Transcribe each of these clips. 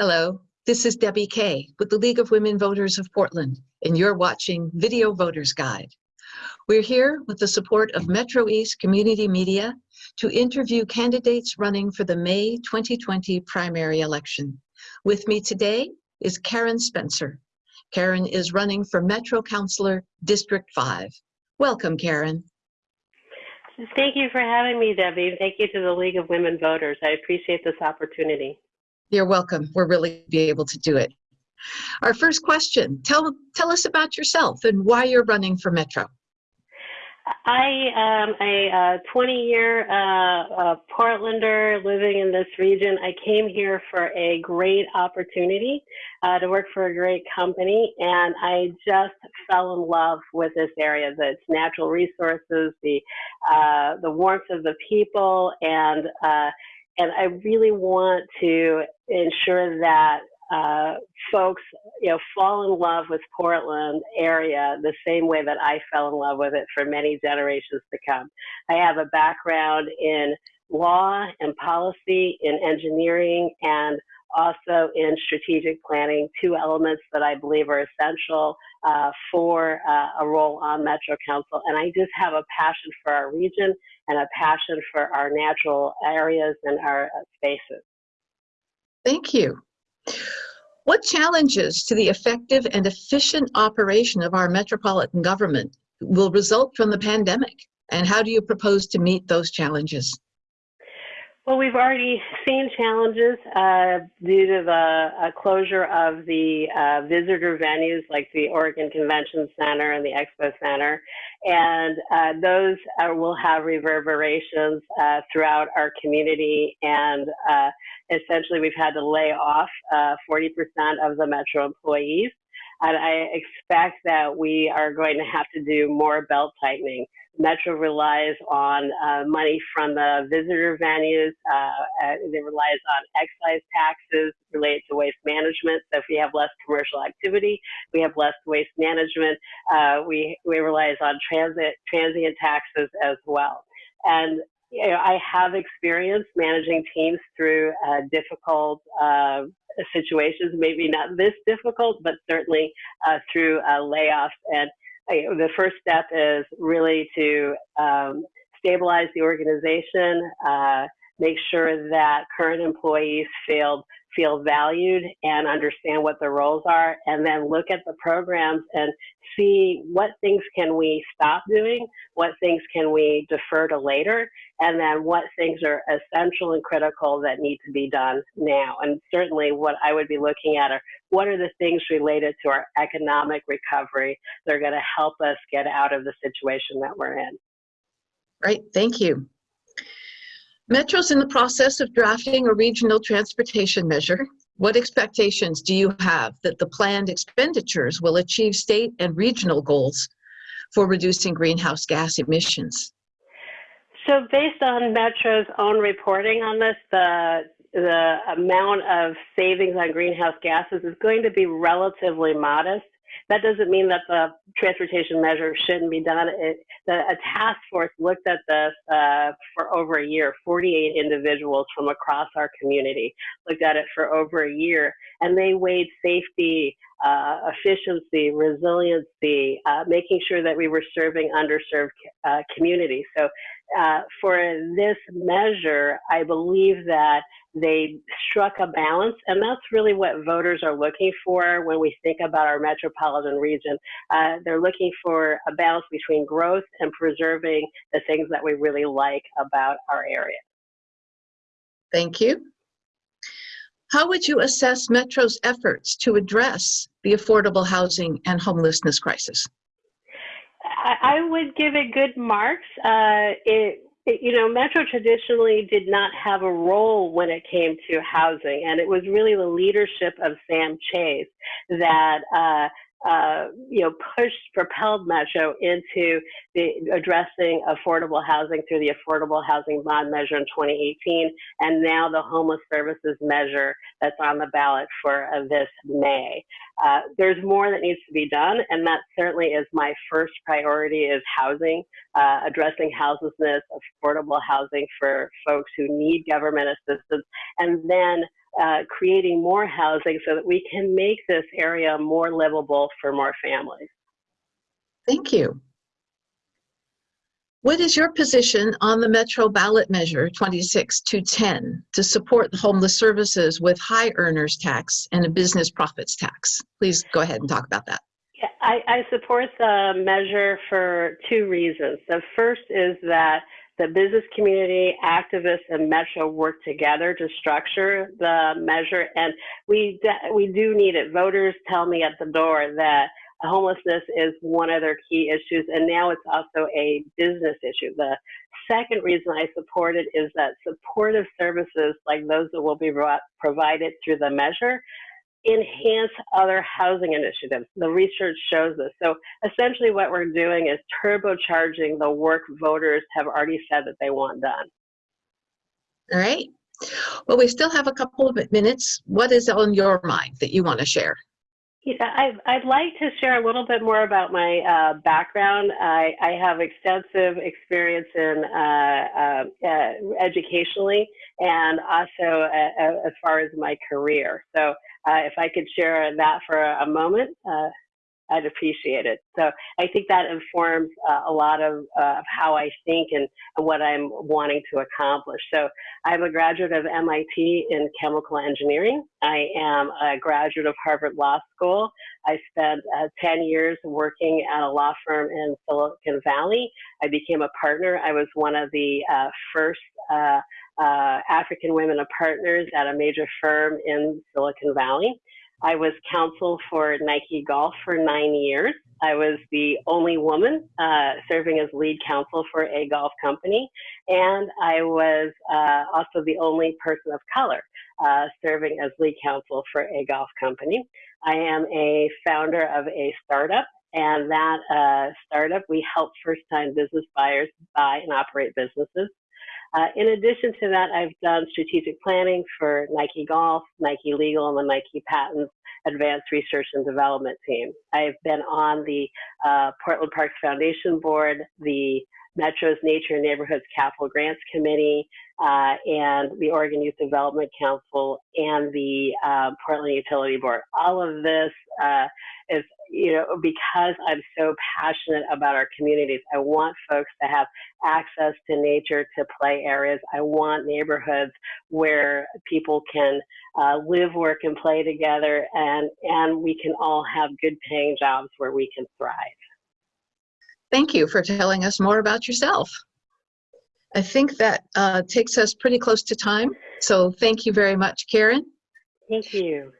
Hello, this is Debbie Kay with the League of Women Voters of Portland, and you're watching Video Voters Guide. We're here with the support of Metro East Community Media to interview candidates running for the May 2020 primary election. With me today is Karen Spencer. Karen is running for Metro Councilor District 5. Welcome, Karen. Thank you for having me, Debbie. Thank you to the League of Women Voters. I appreciate this opportunity. You're welcome. We're really be able to do it. Our first question, tell, tell us about yourself and why you're running for Metro. I am a 20-year uh, uh, Portlander living in this region. I came here for a great opportunity uh, to work for a great company, and I just fell in love with this area. The natural resources, the uh, the warmth of the people, and uh, and I really want to ensure that uh, folks, you know, fall in love with Portland area the same way that I fell in love with it for many generations to come. I have a background in law and policy, in engineering, and also in strategic planning, two elements that I believe are essential uh, for uh, a role on Metro Council. And I just have a passion for our region and a passion for our natural areas and our uh, spaces. Thank you. What challenges to the effective and efficient operation of our metropolitan government will result from the pandemic? And how do you propose to meet those challenges? Well, we've already seen challenges uh, due to the uh, closure of the uh, visitor venues like the Oregon Convention Center and the Expo Center. And uh, those will have reverberations uh, throughout our community. And uh, essentially, we've had to lay off 40% of the Metro employees. And I expect that we are going to have to do more belt tightening. Metro relies on uh, money from the visitor venues. Uh, it relies on excise taxes related to waste management. So if we have less commercial activity, we have less waste management. Uh, we we relies on transit transient taxes as well. And you know, I have experience managing teams through uh, difficult uh, situations, maybe not this difficult, but certainly uh, through uh, layoffs. And the first step is really to um, stabilize the organization, uh, make sure that current employees feel feel valued and understand what their roles are, and then look at the programs and see what things can we stop doing, what things can we defer to later, and then what things are essential and critical that need to be done now. And certainly what I would be looking at are what are the things related to our economic recovery that are going to help us get out of the situation that we're in. Right, thank you. Metro's in the process of drafting a regional transportation measure. What expectations do you have that the planned expenditures will achieve state and regional goals for reducing greenhouse gas emissions? So based on Metro's own reporting on this, the the amount of savings on greenhouse gases is going to be relatively modest. That doesn't mean that the transportation measure shouldn't be done. It, the, a task force looked at this uh, for over a year, 48 individuals from across our community looked at it for over a year, and they weighed safety, uh, efficiency, resiliency, uh, making sure that we were serving underserved uh, communities. So uh, for this measure, I believe that they struck a balance, and that's really what voters are looking for when we think about our metropolitan region. Uh, they're looking for a balance between growth and preserving the things that we really like about our area. Thank you. How would you assess Metro's efforts to address the affordable housing and homelessness crisis? I would give it good marks. Uh, it, it, you know, Metro traditionally did not have a role when it came to housing, and it was really the leadership of Sam Chase that uh, uh, you know, pushed, propelled Metro into the addressing affordable housing through the Affordable Housing Bond Measure in 2018, and now the Homeless Services Measure that's on the ballot for uh, this May. Uh, there's more that needs to be done, and that certainly is my first priority is housing, uh, addressing houselessness, affordable housing for folks who need government assistance, and then uh, creating more housing so that we can make this area more livable for more families. Thank you. What is your position on the Metro ballot measure 26 to 10 to support homeless services with high earners tax and a business profits tax? Please go ahead and talk about that. Yeah, I, I support the measure for two reasons. The first is that the business community, activists, and Metro work together to structure the measure, and we we do need it. Voters tell me at the door that homelessness is one of their key issues, and now it's also a business issue. The second reason I support it is that supportive services like those that will be provided through the measure enhance other housing initiatives. The research shows this. So essentially what we're doing is turbocharging the work voters have already said that they want done. All right. Well, we still have a couple of minutes. What is on your mind that you want to share? Yeah, I'd, I'd like to share a little bit more about my uh, background. I, I, have extensive experience in uh, uh, uh educationally and also uh, as far as my career. So uh, if I could share that for a moment. I'd appreciate it. So I think that informs uh, a lot of, uh, of how I think and, what I'm wanting to accomplish. So I'm a graduate of MIT in chemical engineering. I am a graduate of Harvard Law School. I spent uh, 10 years working at a law firm in Silicon Valley. I became a partner. I was one of the uh, first uh, uh, African women partners at a major firm in Silicon Valley. I was counsel for Nike Golf for nine years. I was the only woman uh, serving as lead counsel for a golf company, and I was uh, also the only person of color uh, serving as lead counsel for a golf company. I am a founder of a startup, and that uh, startup we help first-time business buyers buy and operate businesses. Uh, in addition to that, I've done strategic planning for Nike Golf, Nike Legal, and the Nike Patents Advanced Research and Development team. I've been on the uh, Portland Parks Foundation Board, the Metro's Nature and Neighborhoods Capital Grants Committee, uh, and the Oregon Youth Development Council, and the uh, Portland Utility Board. All of this uh, is you know, because I'm so passionate about our communities, I want folks to have access to nature, to play areas. I want neighborhoods where people can uh, live, work, and play together, and, and we can all have good paying jobs where we can thrive. Thank you for telling us more about yourself. I think that uh, takes us pretty close to time. So thank you very much, Karen. Thank you.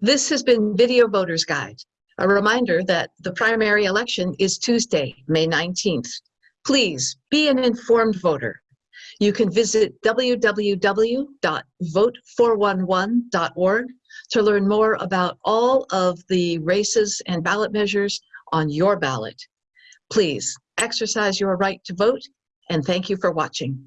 This has been Video Voters Guide. A reminder that the primary election is Tuesday, May 19th. Please be an informed voter. You can visit www.vote411.org to learn more about all of the races and ballot measures on your ballot. Please exercise your right to vote and thank you for watching.